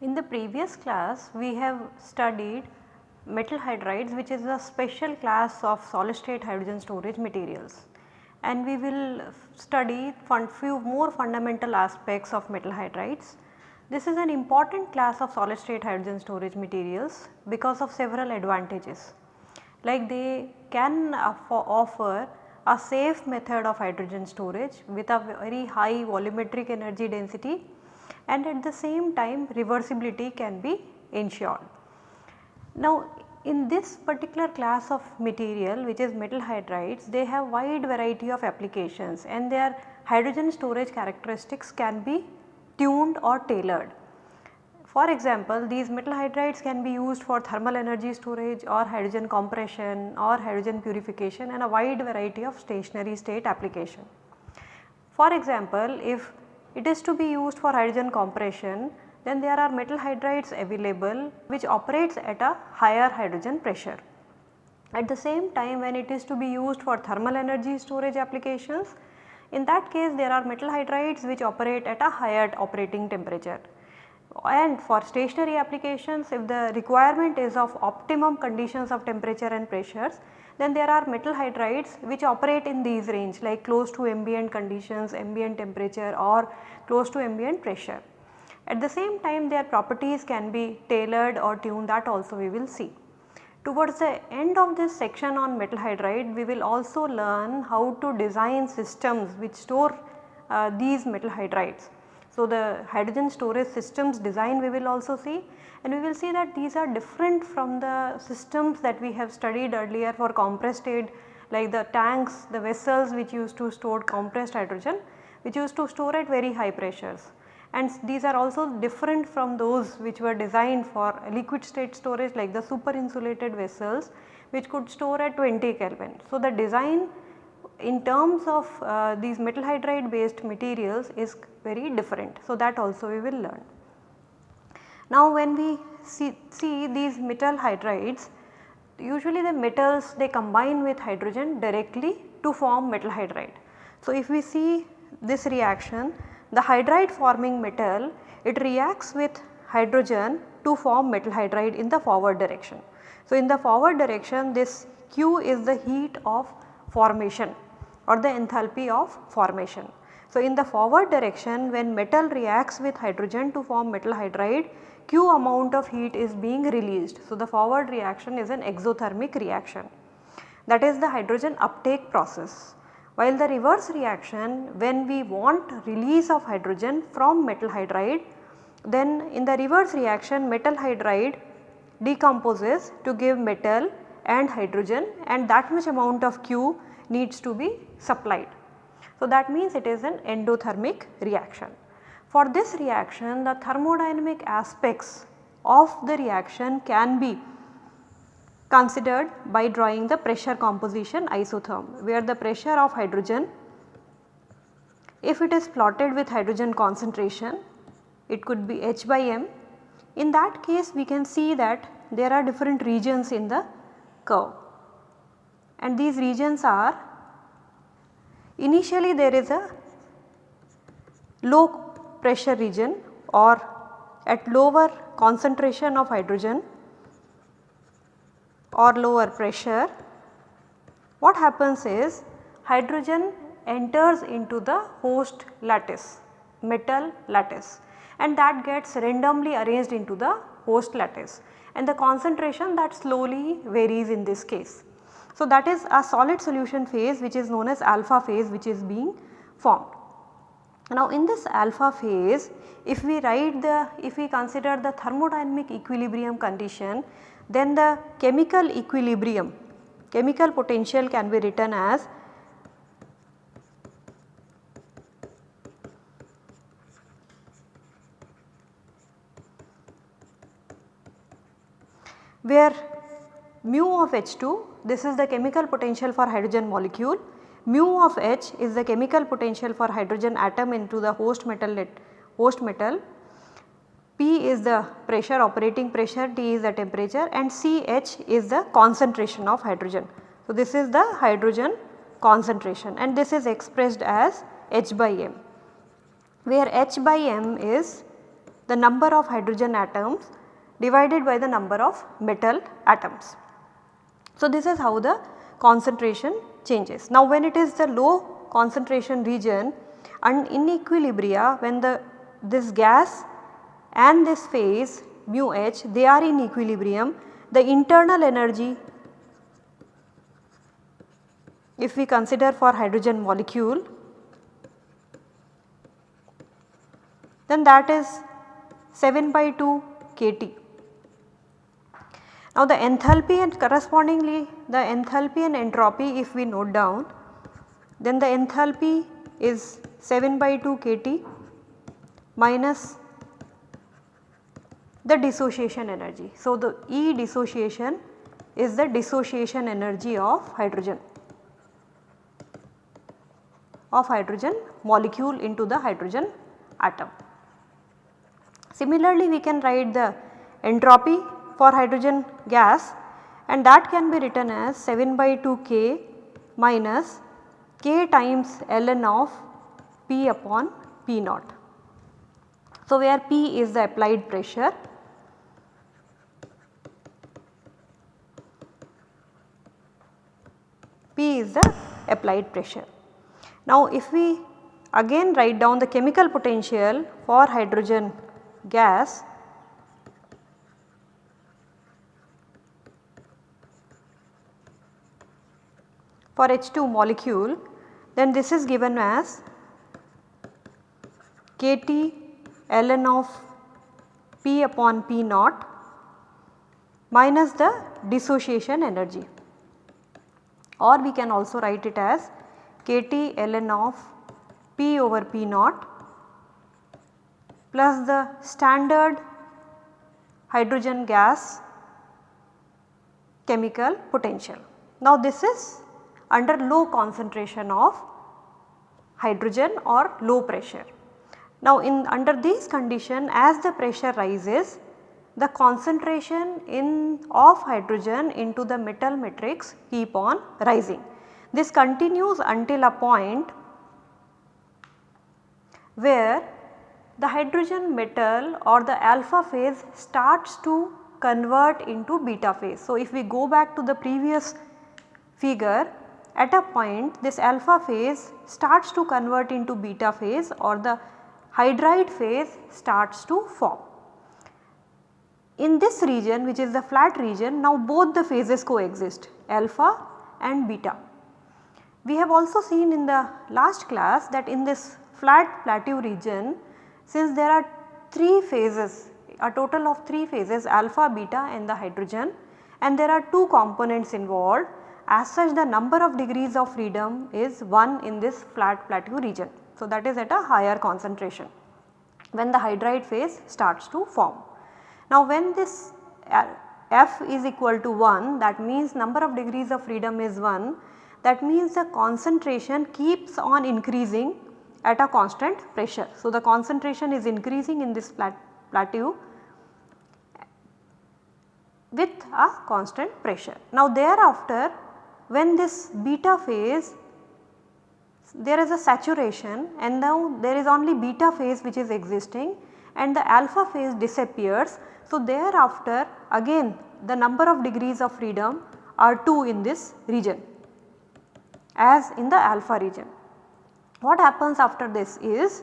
In the previous class we have studied metal hydrides which is a special class of solid state hydrogen storage materials and we will study few more fundamental aspects of metal hydrides. This is an important class of solid state hydrogen storage materials because of several advantages like they can offer a safe method of hydrogen storage with a very high volumetric energy density and at the same time reversibility can be ensured. Now in this particular class of material which is metal hydrides they have wide variety of applications and their hydrogen storage characteristics can be tuned or tailored. For example, these metal hydrides can be used for thermal energy storage or hydrogen compression or hydrogen purification and a wide variety of stationary state application. For example, if it is to be used for hydrogen compression then there are metal hydrides available which operates at a higher hydrogen pressure. At the same time when it is to be used for thermal energy storage applications in that case there are metal hydrides which operate at a higher operating temperature. And for stationary applications if the requirement is of optimum conditions of temperature and pressures then there are metal hydrides which operate in these range like close to ambient conditions, ambient temperature or close to ambient pressure. At the same time their properties can be tailored or tuned that also we will see. Towards the end of this section on metal hydride we will also learn how to design systems which store uh, these metal hydrides. So, the hydrogen storage systems design we will also see and we will see that these are different from the systems that we have studied earlier for compressed aid like the tanks, the vessels which used to store compressed hydrogen which used to store at very high pressures and these are also different from those which were designed for liquid state storage like the super insulated vessels which could store at 20 Kelvin. So, the design in terms of uh, these metal hydride based materials is very different. So, that also we will learn. Now, when we see, see these metal hydrides usually the metals they combine with hydrogen directly to form metal hydride. So, if we see this reaction the hydride forming metal it reacts with hydrogen to form metal hydride in the forward direction. So, in the forward direction this Q is the heat of formation or the enthalpy of formation. So, in the forward direction when metal reacts with hydrogen to form metal hydride Q amount of heat is being released. So, the forward reaction is an exothermic reaction that is the hydrogen uptake process. While the reverse reaction when we want release of hydrogen from metal hydride then in the reverse reaction metal hydride decomposes to give metal and hydrogen and that much amount of Q needs to be supplied. So, that means it is an endothermic reaction. For this reaction the thermodynamic aspects of the reaction can be considered by drawing the pressure composition isotherm where the pressure of hydrogen if it is plotted with hydrogen concentration it could be H by m. In that case we can see that there are different regions in the curve and these regions are initially there is a low pressure region or at lower concentration of hydrogen or lower pressure, what happens is hydrogen enters into the host lattice, metal lattice and that gets randomly arranged into the host lattice and the concentration that slowly varies in this case. So, that is a solid solution phase which is known as alpha phase which is being formed. Now, in this alpha phase if we write the if we consider the thermodynamic equilibrium condition then the chemical equilibrium, chemical potential can be written as where mu of H2 this is the chemical potential for hydrogen molecule, mu of H is the chemical potential for hydrogen atom into the host metal host metal P is the pressure operating pressure, T is the temperature and CH is the concentration of hydrogen. So, this is the hydrogen concentration and this is expressed as H by m where H by m is the number of hydrogen atoms divided by the number of metal atoms. So, this is how the concentration changes. Now, when it is the low concentration region and in equilibria when the this gas and this phase mu h they are in equilibrium the internal energy if we consider for hydrogen molecule then that is 7 by 2 kT. Now the enthalpy and correspondingly the enthalpy and entropy if we note down then the enthalpy is 7 by 2 kT minus the dissociation energy. So, the E dissociation is the dissociation energy of hydrogen of hydrogen molecule into the hydrogen atom. Similarly, we can write the entropy for hydrogen gas and that can be written as 7 by 2 k minus k times ln of p upon p naught. So, where p is the applied pressure P is the applied pressure. Now if we again write down the chemical potential for hydrogen gas for H2 molecule then this is given as kT ln of P upon P naught minus the dissociation energy or we can also write it as kT ln of P over P naught plus the standard hydrogen gas chemical potential. Now this is under low concentration of hydrogen or low pressure. Now in under these condition as the pressure rises the concentration in of hydrogen into the metal matrix keep on rising. This continues until a point where the hydrogen metal or the alpha phase starts to convert into beta phase. So, if we go back to the previous figure at a point this alpha phase starts to convert into beta phase or the hydride phase starts to form. In this region which is the flat region now both the phases coexist alpha and beta. We have also seen in the last class that in this flat plateau region since there are 3 phases a total of 3 phases alpha, beta and the hydrogen and there are 2 components involved as such the number of degrees of freedom is 1 in this flat plateau region. So, that is at a higher concentration when the hydride phase starts to form. Now when this uh, f is equal to 1 that means number of degrees of freedom is 1 that means the concentration keeps on increasing at a constant pressure. So the concentration is increasing in this plat plateau with a constant pressure. Now thereafter when this beta phase there is a saturation and now there is only beta phase which is existing and the alpha phase disappears so, thereafter again the number of degrees of freedom are 2 in this region as in the alpha region. What happens after this is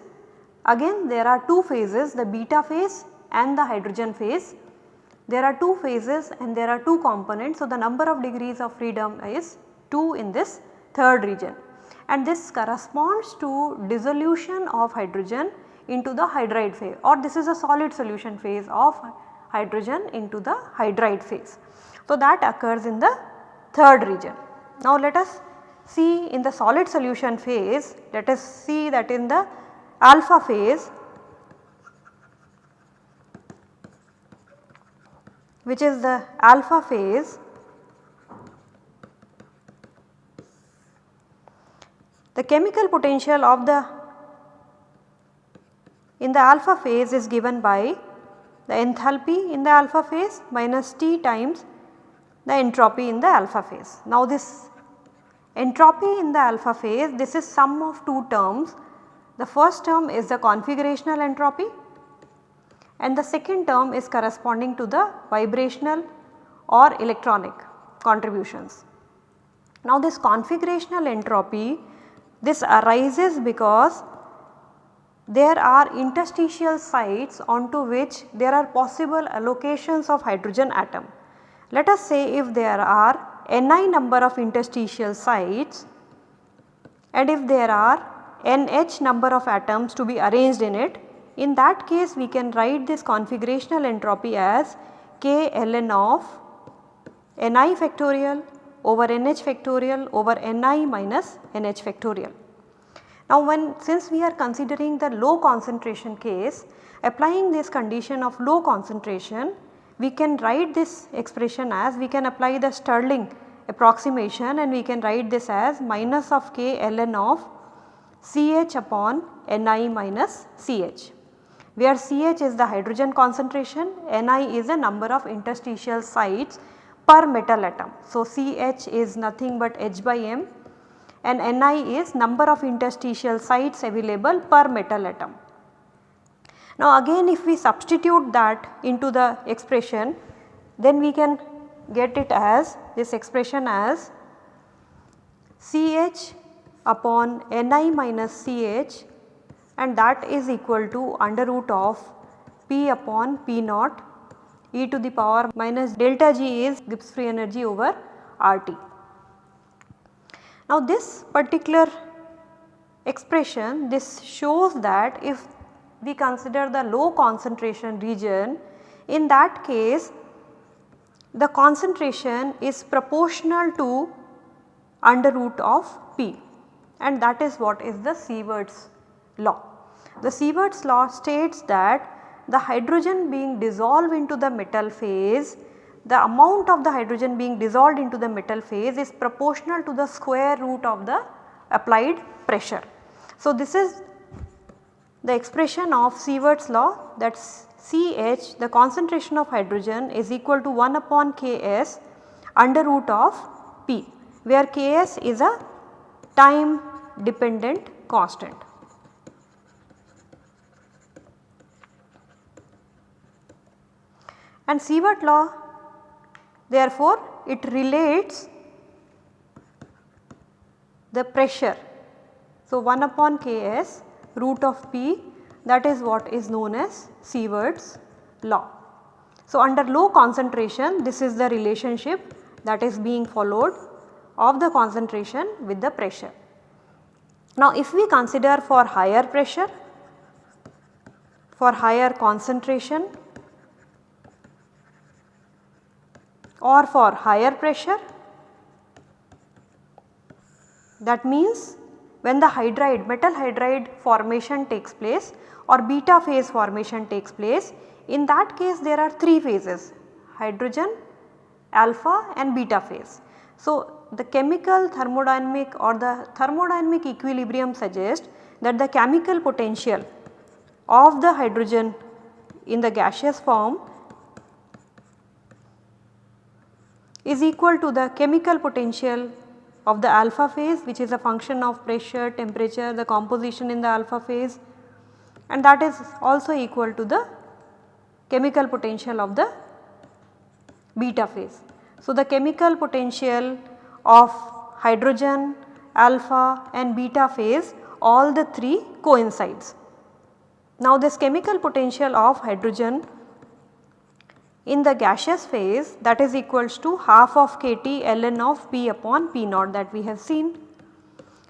again there are 2 phases the beta phase and the hydrogen phase. There are 2 phases and there are 2 components. So, the number of degrees of freedom is 2 in this third region and this corresponds to dissolution of hydrogen into the hydride phase or this is a solid solution phase of hydrogen into the hydride phase. So, that occurs in the third region. Now, let us see in the solid solution phase, let us see that in the alpha phase which is the alpha phase the chemical potential of the in the alpha phase is given by the enthalpy in the alpha phase minus T times the entropy in the alpha phase. Now this entropy in the alpha phase this is sum of two terms. The first term is the configurational entropy and the second term is corresponding to the vibrational or electronic contributions. Now this configurational entropy this arises because there are interstitial sites onto which there are possible allocations of hydrogen atom. Let us say if there are Ni number of interstitial sites and if there are Nh number of atoms to be arranged in it, in that case we can write this configurational entropy as k ln of Ni factorial over Nh factorial over Ni minus Nh factorial. Now when since we are considering the low concentration case applying this condition of low concentration we can write this expression as we can apply the Stirling approximation and we can write this as minus of k ln of Ch upon Ni minus Ch where Ch is the hydrogen concentration, Ni is the number of interstitial sites per metal atom. So, Ch is nothing but H by m and Ni is number of interstitial sites available per metal atom. Now again if we substitute that into the expression then we can get it as this expression as Ch upon Ni minus Ch and that is equal to under root of P upon P naught e to the power minus delta G is Gibbs free energy over RT. Now this particular expression this shows that if we consider the low concentration region in that case the concentration is proportional to under root of P and that is what is the Sievert's law. The Sievert's law states that the hydrogen being dissolved into the metal phase the amount of the hydrogen being dissolved into the metal phase is proportional to the square root of the applied pressure. So, this is the expression of Sievert's law that Ch the concentration of hydrogen is equal to 1 upon Ks under root of P where Ks is a time dependent constant. And Sievert law therefore, it relates the pressure. So, 1 upon Ks root of P that is what is known as Sievert's law. So, under low concentration this is the relationship that is being followed of the concentration with the pressure. Now, if we consider for higher pressure, for higher concentration or for higher pressure that means when the hydride metal hydride formation takes place or beta phase formation takes place in that case there are 3 phases hydrogen, alpha and beta phase. So, the chemical thermodynamic or the thermodynamic equilibrium suggests that the chemical potential of the hydrogen in the gaseous form is equal to the chemical potential of the alpha phase which is a function of pressure, temperature, the composition in the alpha phase and that is also equal to the chemical potential of the beta phase. So, the chemical potential of hydrogen, alpha and beta phase all the 3 coincides. Now, this chemical potential of hydrogen in the gaseous phase that is equals to half of kT ln of P upon P naught that we have seen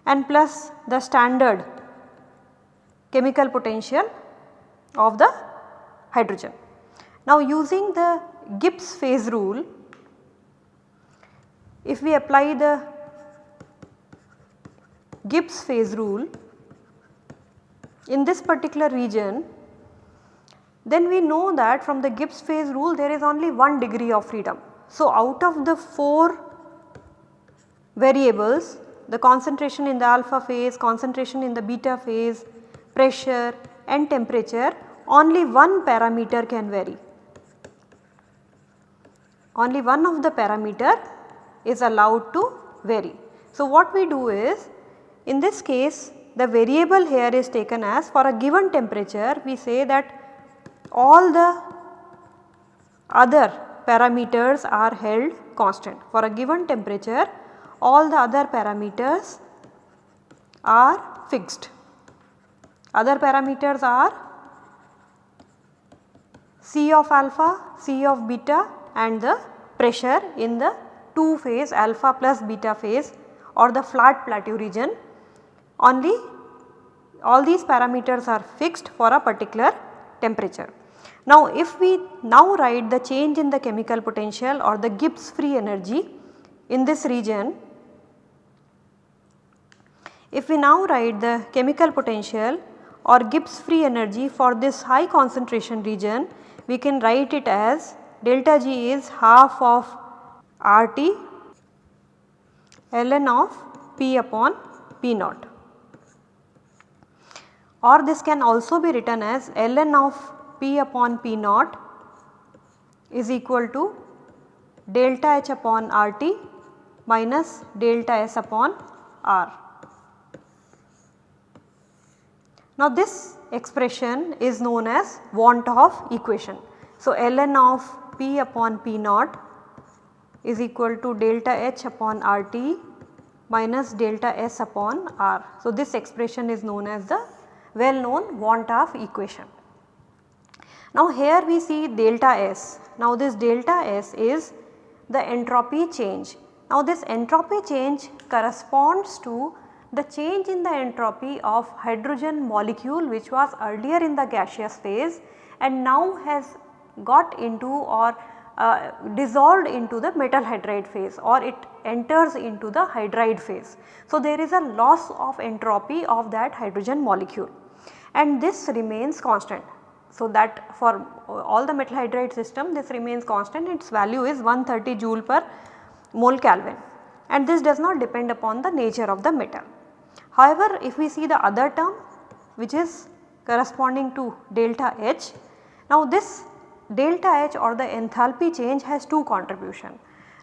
and plus the standard chemical potential of the hydrogen. Now using the Gibbs phase rule if we apply the Gibbs phase rule in this particular region then we know that from the Gibbs phase rule there is only one degree of freedom. So, out of the 4 variables the concentration in the alpha phase, concentration in the beta phase, pressure and temperature only one parameter can vary. Only one of the parameter is allowed to vary. So, what we do is in this case the variable here is taken as for a given temperature we say that all the other parameters are held constant. For a given temperature all the other parameters are fixed. Other parameters are C of alpha, C of beta and the pressure in the 2 phase alpha plus beta phase or the flat plateau region only all these parameters are fixed for a particular temperature. Now if we now write the change in the chemical potential or the Gibbs free energy in this region, if we now write the chemical potential or Gibbs free energy for this high concentration region, we can write it as delta G is half of RT ln of P upon P naught or this can also be written as ln of P upon P naught is equal to delta H upon RT minus delta S upon R. Now this expression is known as van 't Hoff equation. So ln of P upon P naught is equal to delta H upon RT minus delta S upon R. So this expression is known as the well known van 't Hoff equation. Now here we see delta S. Now this delta S is the entropy change. Now this entropy change corresponds to the change in the entropy of hydrogen molecule which was earlier in the gaseous phase and now has got into or uh, dissolved into the metal hydride phase or it enters into the hydride phase. So, there is a loss of entropy of that hydrogen molecule and this remains constant. So, that for all the metal hydride system this remains constant its value is 130 joule per mole Kelvin and this does not depend upon the nature of the metal. However, if we see the other term which is corresponding to delta H, now this delta H or the enthalpy change has two contribution.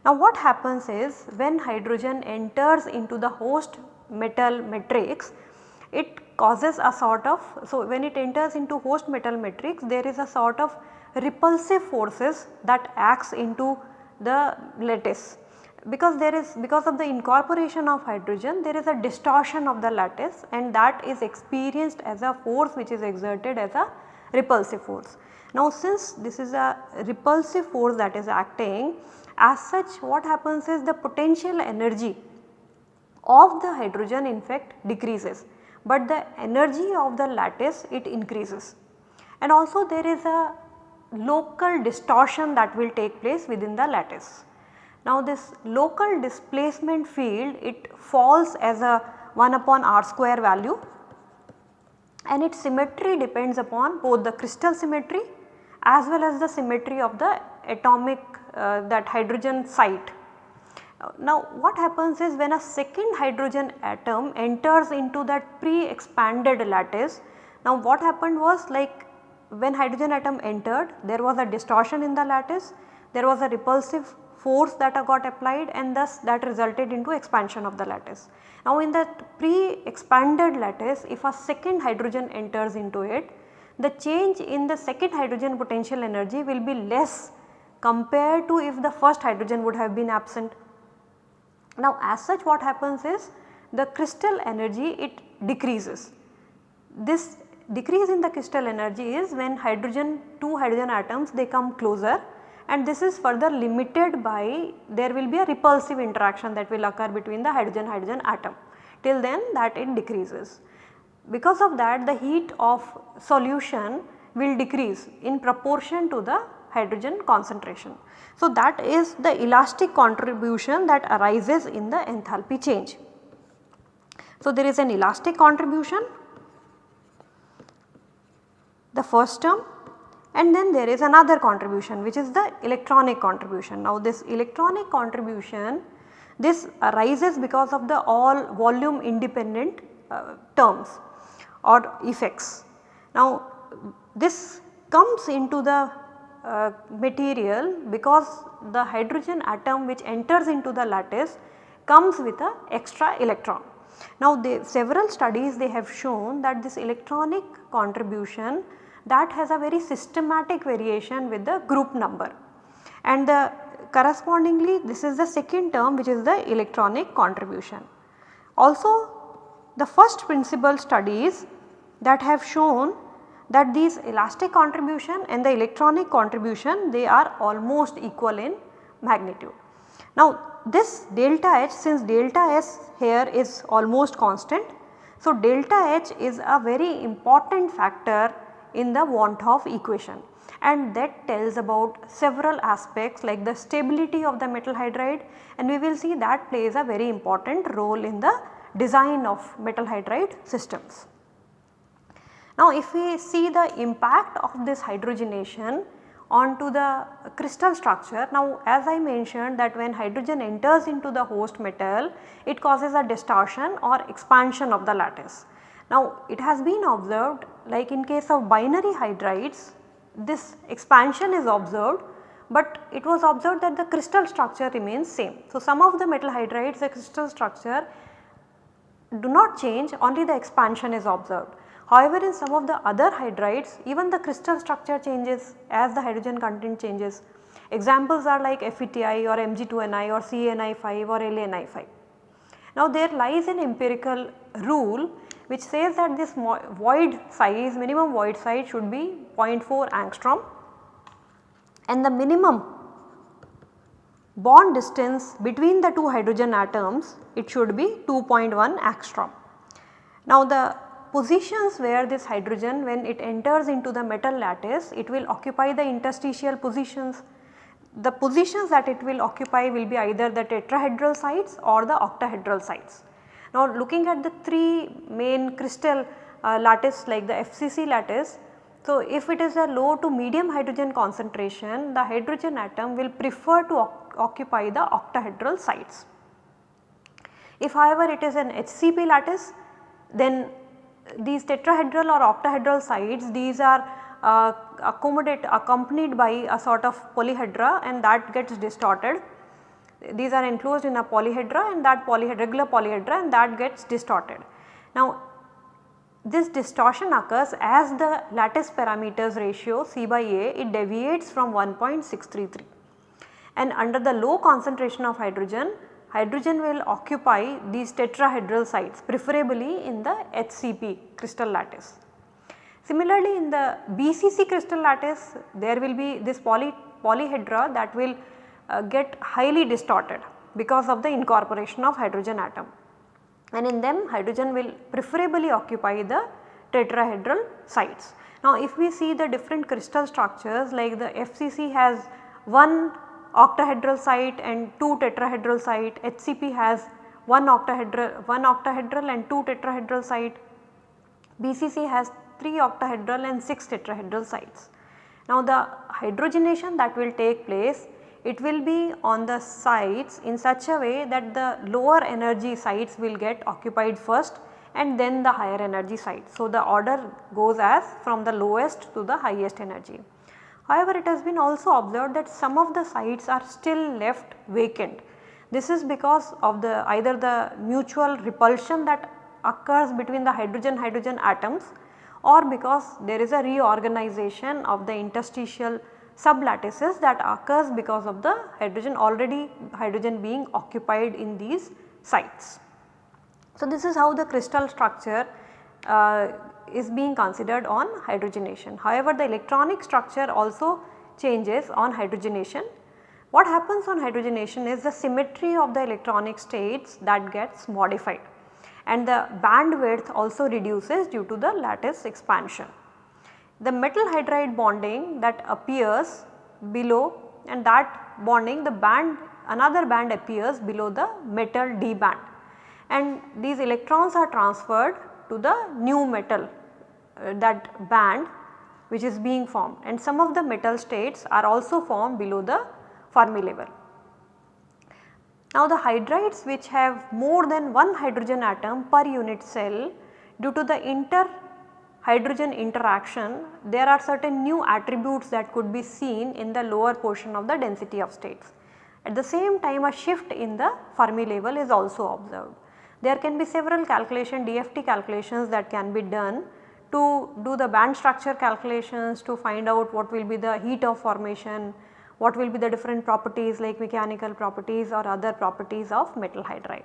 Now what happens is when hydrogen enters into the host metal matrix it causes a sort of, so when it enters into host metal matrix there is a sort of repulsive forces that acts into the lattice because there is because of the incorporation of hydrogen there is a distortion of the lattice and that is experienced as a force which is exerted as a repulsive force. Now since this is a repulsive force that is acting as such what happens is the potential energy of the hydrogen in fact decreases but the energy of the lattice it increases. And also there is a local distortion that will take place within the lattice. Now this local displacement field it falls as a 1 upon r square value and its symmetry depends upon both the crystal symmetry as well as the symmetry of the atomic uh, that hydrogen site now what happens is when a second hydrogen atom enters into that pre-expanded lattice, now what happened was like when hydrogen atom entered there was a distortion in the lattice, there was a repulsive force that uh, got applied and thus that resulted into expansion of the lattice. Now in that pre-expanded lattice if a second hydrogen enters into it, the change in the second hydrogen potential energy will be less compared to if the first hydrogen would have been absent. Now as such what happens is the crystal energy it decreases. This decrease in the crystal energy is when hydrogen 2 hydrogen atoms they come closer and this is further limited by there will be a repulsive interaction that will occur between the hydrogen hydrogen atom till then that it decreases. Because of that the heat of solution will decrease in proportion to the hydrogen concentration. So, that is the elastic contribution that arises in the enthalpy change. So, there is an elastic contribution the first term and then there is another contribution which is the electronic contribution. Now this electronic contribution this arises because of the all volume independent uh, terms or effects. Now this comes into the uh, material because the hydrogen atom which enters into the lattice comes with a extra electron. Now they, several studies they have shown that this electronic contribution that has a very systematic variation with the group number and the correspondingly this is the second term which is the electronic contribution. Also the first principle studies that have shown that these elastic contribution and the electronic contribution they are almost equal in magnitude. Now this delta H since delta S here is almost constant. So delta H is a very important factor in the van 't equation and that tells about several aspects like the stability of the metal hydride and we will see that plays a very important role in the design of metal hydride systems. Now if we see the impact of this hydrogenation onto the crystal structure. Now as I mentioned that when hydrogen enters into the host metal it causes a distortion or expansion of the lattice. Now it has been observed like in case of binary hydrides this expansion is observed but it was observed that the crystal structure remains same. So some of the metal hydrides the crystal structure do not change only the expansion is observed. However, in some of the other hydrides even the crystal structure changes as the hydrogen content changes. Examples are like FeTi or Mg2Ni or CaNi5 or LaNi5. Now there lies an empirical rule which says that this void size minimum void size should be 0.4 angstrom and the minimum bond distance between the two hydrogen atoms it should be 2.1 angstrom. Now the positions where this hydrogen when it enters into the metal lattice it will occupy the interstitial positions. The positions that it will occupy will be either the tetrahedral sites or the octahedral sites. Now looking at the 3 main crystal uh, lattice like the FCC lattice. So if it is a low to medium hydrogen concentration the hydrogen atom will prefer to occupy the octahedral sites. If however it is an HCP lattice then these tetrahedral or octahedral sites these are uh, accommodate accompanied by a sort of polyhedra and that gets distorted. These are enclosed in a polyhedra and that polyhedra regular polyhedra and that gets distorted. Now this distortion occurs as the lattice parameters ratio C by A it deviates from 1.633 and under the low concentration of hydrogen hydrogen will occupy these tetrahedral sites preferably in the HCP crystal lattice. Similarly in the BCC crystal lattice there will be this poly, polyhedra that will uh, get highly distorted because of the incorporation of hydrogen atom and in them hydrogen will preferably occupy the tetrahedral sites. Now if we see the different crystal structures like the FCC has one octahedral site and 2 tetrahedral site, HCP has 1 octahedral, 1 octahedral and 2 tetrahedral site, BCC has 3 octahedral and 6 tetrahedral sites. Now the hydrogenation that will take place it will be on the sites in such a way that the lower energy sites will get occupied first and then the higher energy sites. So the order goes as from the lowest to the highest energy. However, it has been also observed that some of the sites are still left vacant. This is because of the either the mutual repulsion that occurs between the hydrogen hydrogen atoms or because there is a reorganization of the interstitial sublattices that occurs because of the hydrogen already hydrogen being occupied in these sites. So, this is how the crystal structure uh, is being considered on hydrogenation. However, the electronic structure also changes on hydrogenation. What happens on hydrogenation is the symmetry of the electronic states that gets modified and the band width also reduces due to the lattice expansion. The metal hydride bonding that appears below and that bonding the band another band appears below the metal D band and these electrons are transferred to the new metal uh, that band which is being formed and some of the metal states are also formed below the Fermi level. Now the hydrides which have more than one hydrogen atom per unit cell due to the inter hydrogen interaction there are certain new attributes that could be seen in the lower portion of the density of states. At the same time a shift in the Fermi level is also observed. There can be several calculation DFT calculations that can be done to do the band structure calculations to find out what will be the heat of formation, what will be the different properties like mechanical properties or other properties of metal hydride.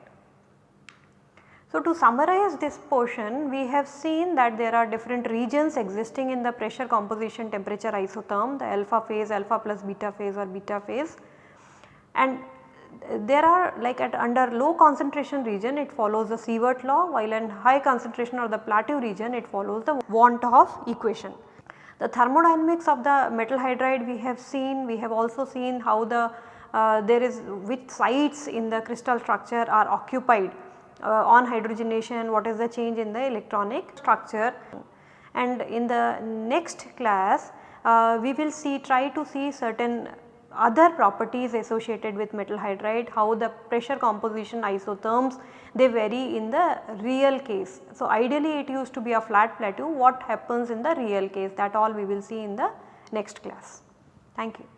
So, to summarize this portion we have seen that there are different regions existing in the pressure composition temperature isotherm the alpha phase, alpha plus beta phase or beta phase and there are like at under low concentration region it follows the Sievert law while in high concentration or the plateau region it follows the van 't Hoff equation. The thermodynamics of the metal hydride we have seen, we have also seen how the uh, there is which sites in the crystal structure are occupied uh, on hydrogenation, what is the change in the electronic structure and in the next class uh, we will see try to see certain other properties associated with metal hydride, how the pressure composition isotherms they vary in the real case. So, ideally it used to be a flat plateau what happens in the real case that all we will see in the next class. Thank you.